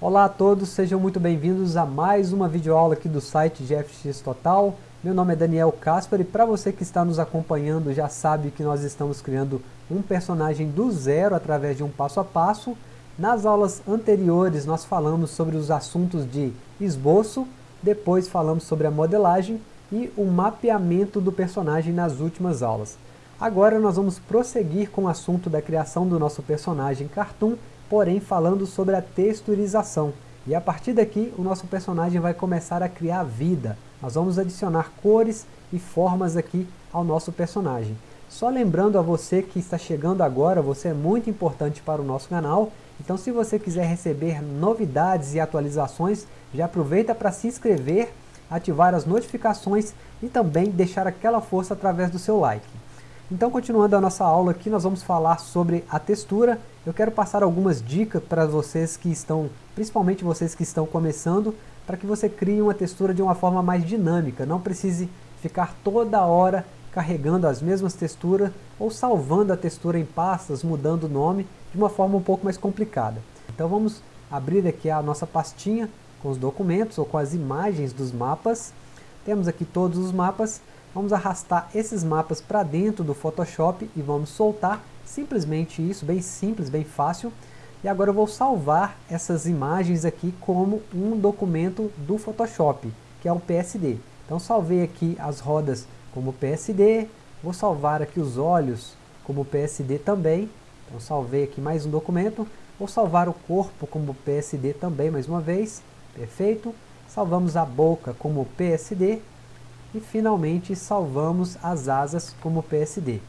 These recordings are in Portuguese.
Olá a todos, sejam muito bem-vindos a mais uma videoaula aqui do site GFX Total. Meu nome é Daniel Caspar e para você que está nos acompanhando já sabe que nós estamos criando um personagem do zero através de um passo a passo. Nas aulas anteriores nós falamos sobre os assuntos de esboço, depois falamos sobre a modelagem e o mapeamento do personagem nas últimas aulas. Agora nós vamos prosseguir com o assunto da criação do nosso personagem Cartoon porém falando sobre a texturização. E a partir daqui, o nosso personagem vai começar a criar vida. Nós vamos adicionar cores e formas aqui ao nosso personagem. Só lembrando a você que está chegando agora, você é muito importante para o nosso canal. Então se você quiser receber novidades e atualizações, já aproveita para se inscrever, ativar as notificações e também deixar aquela força através do seu like. Então continuando a nossa aula aqui, nós vamos falar sobre a textura. Eu quero passar algumas dicas para vocês que estão, principalmente vocês que estão começando, para que você crie uma textura de uma forma mais dinâmica. Não precise ficar toda hora carregando as mesmas texturas ou salvando a textura em pastas, mudando o nome, de uma forma um pouco mais complicada. Então vamos abrir aqui a nossa pastinha com os documentos ou com as imagens dos mapas. Temos aqui todos os mapas Vamos arrastar esses mapas para dentro do Photoshop e vamos soltar. Simplesmente isso, bem simples, bem fácil. E agora eu vou salvar essas imagens aqui como um documento do Photoshop, que é o PSD. Então salvei aqui as rodas como PSD, vou salvar aqui os olhos como PSD também. Então salvei aqui mais um documento, vou salvar o corpo como PSD também mais uma vez, perfeito. Salvamos a boca como PSD, e finalmente salvamos as asas como PSD.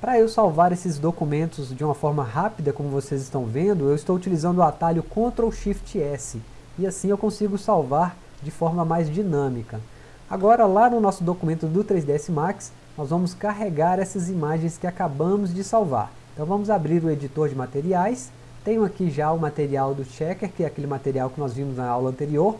Para eu salvar esses documentos de uma forma rápida, como vocês estão vendo, eu estou utilizando o atalho Ctrl Shift S, e assim eu consigo salvar de forma mais dinâmica. Agora lá no nosso documento do 3ds Max, nós vamos carregar essas imagens que acabamos de salvar. Então vamos abrir o editor de materiais, tenho aqui já o material do Checker, que é aquele material que nós vimos na aula anterior,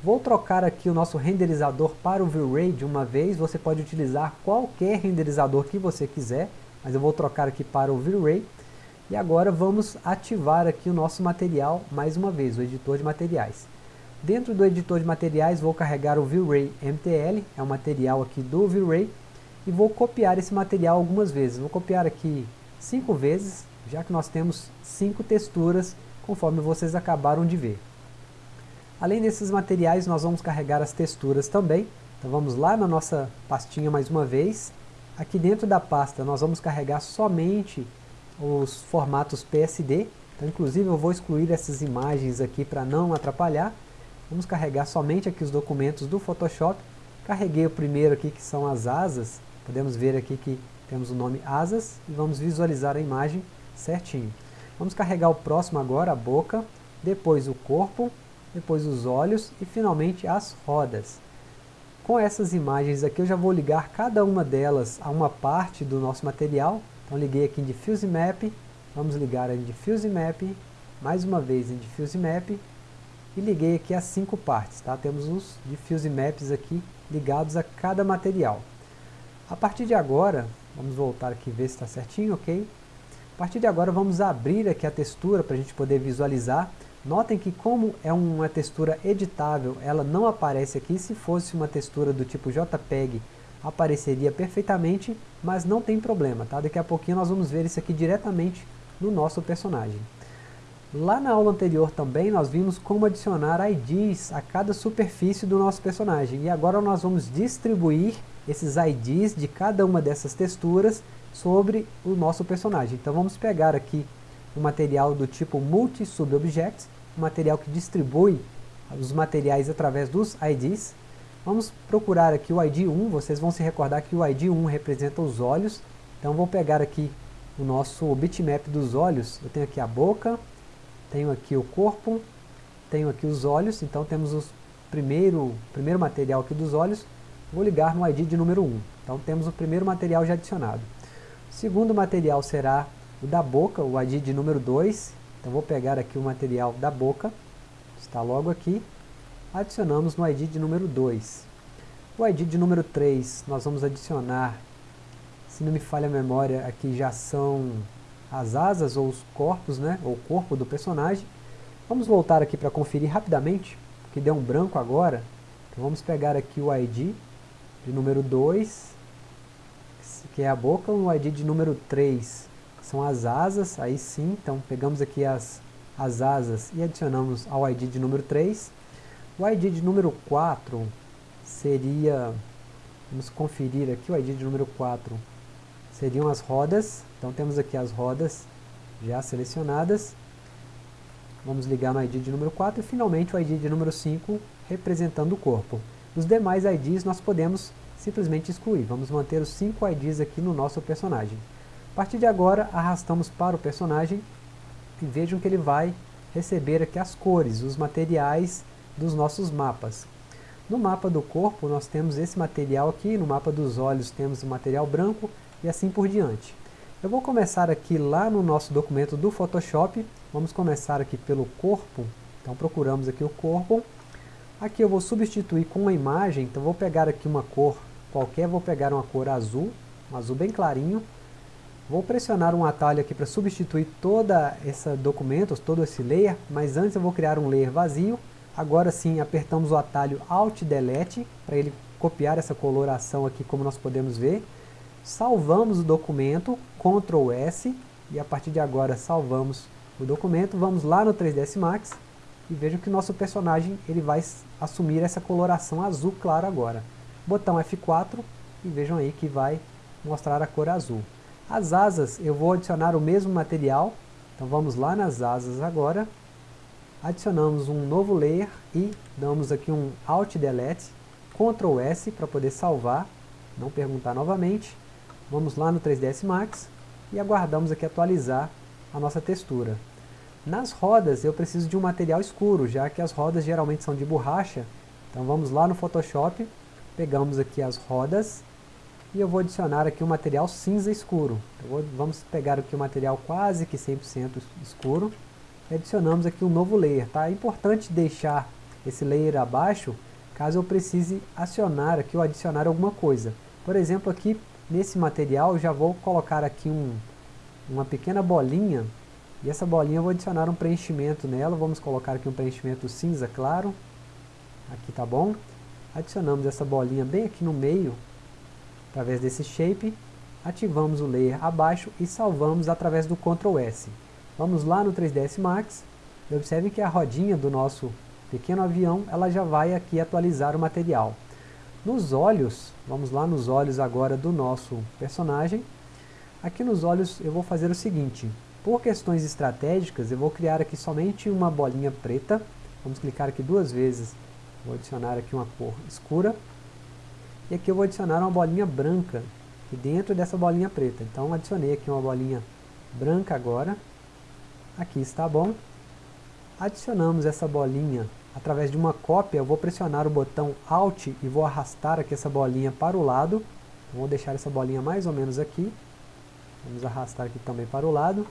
Vou trocar aqui o nosso renderizador para o V-Ray de uma vez, você pode utilizar qualquer renderizador que você quiser, mas eu vou trocar aqui para o V-Ray. E agora vamos ativar aqui o nosso material mais uma vez, o editor de materiais. Dentro do editor de materiais vou carregar o V-Ray MTL, é o material aqui do V-Ray, e vou copiar esse material algumas vezes. Vou copiar aqui cinco vezes, já que nós temos cinco texturas, conforme vocês acabaram de ver. Além desses materiais, nós vamos carregar as texturas também. Então vamos lá na nossa pastinha mais uma vez. Aqui dentro da pasta nós vamos carregar somente os formatos PSD. Então inclusive eu vou excluir essas imagens aqui para não atrapalhar. Vamos carregar somente aqui os documentos do Photoshop. Carreguei o primeiro aqui que são as asas. Podemos ver aqui que temos o nome asas e vamos visualizar a imagem certinho. Vamos carregar o próximo agora, a boca, depois o corpo, depois os olhos e finalmente as rodas. Com essas imagens aqui eu já vou ligar cada uma delas a uma parte do nosso material. Então liguei aqui em Diffuse Map, vamos ligar em Diffuse Map, mais uma vez em Diffuse Map e liguei aqui as cinco partes. Tá? Temos os Diffuse Maps aqui ligados a cada material. A partir de agora, vamos voltar aqui e ver se está certinho, ok? A partir de agora vamos abrir aqui a textura para a gente poder visualizar. Notem que como é uma textura editável, ela não aparece aqui. Se fosse uma textura do tipo JPEG, apareceria perfeitamente, mas não tem problema, tá? Daqui a pouquinho nós vamos ver isso aqui diretamente no nosso personagem. Lá na aula anterior também nós vimos como adicionar IDs a cada superfície do nosso personagem. E agora nós vamos distribuir esses IDs de cada uma dessas texturas sobre o nosso personagem. Então vamos pegar aqui um material do tipo Multi-Sub-Objects, material que distribui os materiais através dos IDs. Vamos procurar aqui o ID 1, vocês vão se recordar que o ID 1 representa os olhos, então vou pegar aqui o nosso bitmap dos olhos, eu tenho aqui a boca, tenho aqui o corpo, tenho aqui os olhos, então temos o primeiro, primeiro material aqui dos olhos, vou ligar no ID de número 1, então temos o primeiro material já adicionado. O segundo material será o da boca, o ID de número 2, vou pegar aqui o material da boca, está logo aqui, adicionamos no ID de número 2. O ID de número 3 nós vamos adicionar, se não me falha a memória, aqui já são as asas ou os corpos, né, ou o corpo do personagem. Vamos voltar aqui para conferir rapidamente, que deu um branco agora. Então vamos pegar aqui o ID de número 2, que é a boca, o ID de número 3, que são as asas, aí sim, então pegamos aqui as, as asas e adicionamos ao ID de número 3. O ID de número 4 seria, vamos conferir aqui o ID de número 4, seriam as rodas, então temos aqui as rodas já selecionadas. Vamos ligar no ID de número 4 e finalmente o ID de número 5 representando o corpo. Os demais IDs nós podemos simplesmente excluir. Vamos manter os 5 IDs aqui no nosso personagem. Partir de agora, arrastamos para o personagem e vejam que ele vai receber aqui as cores, os materiais dos nossos mapas. No mapa do corpo nós temos esse material aqui, no mapa dos olhos temos o material branco e assim por diante. Eu vou começar aqui lá no nosso documento do Photoshop, vamos começar aqui pelo corpo, então procuramos aqui o corpo, aqui eu vou substituir com uma imagem, então vou pegar aqui uma cor qualquer, vou pegar uma cor azul, um azul bem clarinho, vou pressionar um atalho aqui para substituir toda esse documento, todo esse layer, mas antes eu vou criar um layer vazio, agora sim apertamos o atalho Alt Delete, para ele copiar essa coloração aqui como nós podemos ver, salvamos o documento, Ctrl S, e a partir de agora salvamos o documento, vamos lá no 3ds Max, e vejam que nosso personagem ele vai assumir essa coloração azul claro agora. Botão F4, e vejam aí que vai mostrar a cor azul. As asas, eu vou adicionar o mesmo material, então vamos lá nas asas agora, adicionamos um novo layer e damos aqui um Alt Delete, Ctrl S para poder salvar, não perguntar novamente, Vamos lá no 3ds Max e aguardamos aqui atualizar a nossa textura. Nas rodas eu preciso de um material escuro, já que as rodas geralmente são de borracha. Então vamos lá no Photoshop, pegamos aqui as rodas e eu vou adicionar aqui um material cinza escuro. Vou, vamos pegar aqui um material quase que 100% escuro e adicionamos aqui um novo layer. Tá? É importante deixar esse layer abaixo caso eu precise acionar aqui ou adicionar alguma coisa. Por exemplo, aqui Nesse material já vou colocar aqui um, uma pequena bolinha, e essa bolinha eu vou adicionar um preenchimento nela, vamos colocar aqui um preenchimento cinza claro, aqui tá bom. Adicionamos essa bolinha bem aqui no meio, através desse shape, ativamos o layer abaixo e salvamos através do Ctrl S. Vamos lá no 3ds Max, e observe que a rodinha do nosso pequeno avião, ela já vai aqui atualizar o material. Nos olhos, vamos lá nos olhos agora do nosso personagem. Aqui nos olhos eu vou fazer o seguinte, por questões estratégicas eu vou criar aqui somente uma bolinha preta. Vamos clicar aqui duas vezes, vou adicionar aqui uma cor escura. E aqui eu vou adicionar uma bolinha branca dentro dessa bolinha preta. Então adicionei aqui uma bolinha branca agora. Aqui está bom. Adicionamos essa bolinha através de uma cópia, eu vou pressionar o botão Alt e vou arrastar aqui essa bolinha para o lado. Vou deixar essa bolinha mais ou menos aqui. Vamos arrastar aqui também para o lado.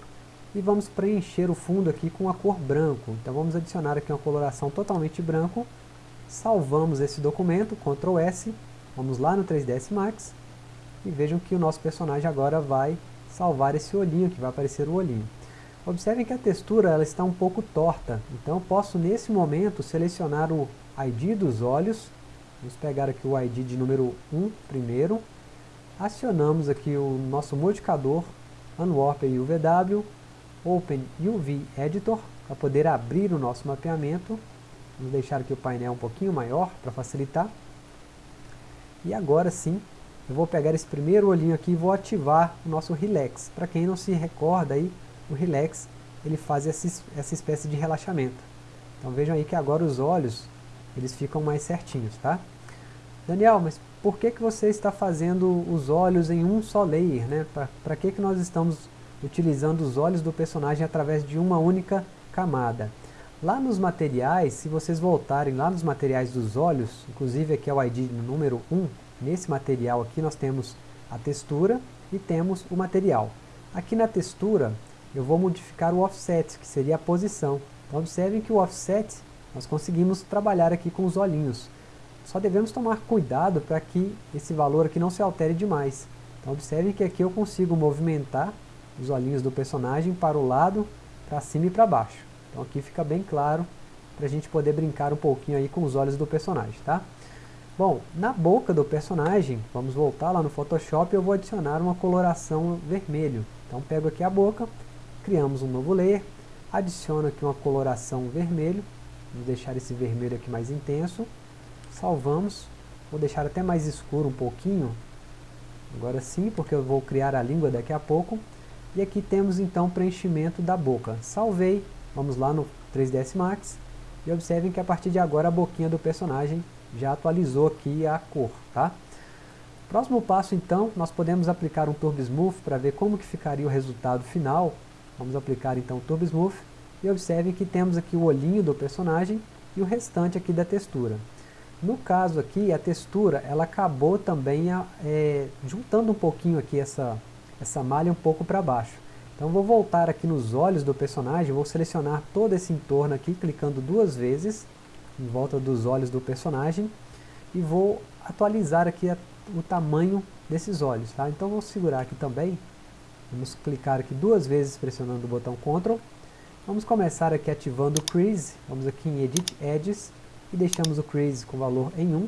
E vamos preencher o fundo aqui com a cor branco. Então vamos adicionar aqui uma coloração totalmente branco. Salvamos esse documento, Ctrl S. Vamos lá no 3ds Max. E vejam que o nosso personagem agora vai salvar esse olhinho, que vai aparecer o olhinho. Observem que a textura ela está um pouco torta, então eu posso nesse momento selecionar o ID dos olhos, vamos pegar aqui o ID de número 1 primeiro, acionamos aqui o nosso modificador Unwarp UVW, Open UV Editor, para poder abrir o nosso mapeamento, vamos deixar aqui o painel um pouquinho maior para facilitar, e agora sim, eu vou pegar esse primeiro olhinho aqui e vou ativar o nosso Relax, para quem não se recorda aí, o relax ele faz essa, espécie de relaxamento. Então vejam aí que agora os olhos eles ficam mais certinhos, tá? Daniel, mas por que, que você está fazendo os olhos em um só layer, né? Para que, que nós estamos utilizando os olhos do personagem através de uma única camada? Lá nos materiais, se vocês voltarem lá nos materiais dos olhos, inclusive aqui é o ID número 1, nesse material aqui nós temos a textura e temos o material. Aqui na textura, eu vou modificar o offset, que seria a posição. Então observem que o offset, nós conseguimos trabalhar aqui com os olhinhos. Só devemos tomar cuidado para que esse valor aqui não se altere demais. Então observem que aqui eu consigo movimentar os olhinhos do personagem para o lado, para cima e para baixo. Então aqui fica bem claro para a gente poder brincar um pouquinho aí com os olhos do personagem, tá? Bom, na boca do personagem, vamos voltar lá no Photoshop, eu vou adicionar uma coloração vermelho. Então pego aqui a boca, criamos um novo layer, adiciono aqui uma coloração vermelho, vamos deixar esse vermelho aqui mais intenso, salvamos, vou deixar até mais escuro um pouquinho, agora sim, porque eu vou criar a língua daqui a pouco, e aqui temos então o preenchimento da boca. Salvei, vamos lá no 3ds Max, e observem que a partir de agora a boquinha do personagem já atualizou aqui a cor, tá? Próximo passo então, nós podemos aplicar um Turbo Smooth para ver como que ficaria o resultado final. Vamos aplicar então o Turbo Smooth e observem que temos aqui o olhinho do personagem e o restante aqui da textura. No caso aqui, a textura, ela acabou também é, juntando um pouquinho aqui essa, essa malha um pouco para baixo. Então vou voltar aqui nos olhos do personagem, vou selecionar todo esse entorno aqui, clicando duas vezes em volta dos olhos do personagem e vou atualizar aqui a, o tamanho desses olhos, tá? Então vou segurar aqui também, vamos clicar aqui duas vezes pressionando o botão Ctrl, vamos começar aqui ativando o Crease, vamos aqui em Edit Edges e deixamos o Crease com valor em 1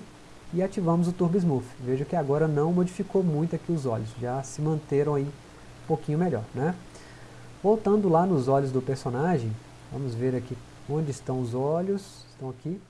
e ativamos o Turbo Smooth. Veja que agora não modificou muito aqui os olhos, já se manteram aí um pouquinho melhor, né? Voltando lá nos olhos do personagem, vamos ver aqui Onde estão os olhos? Estão aqui.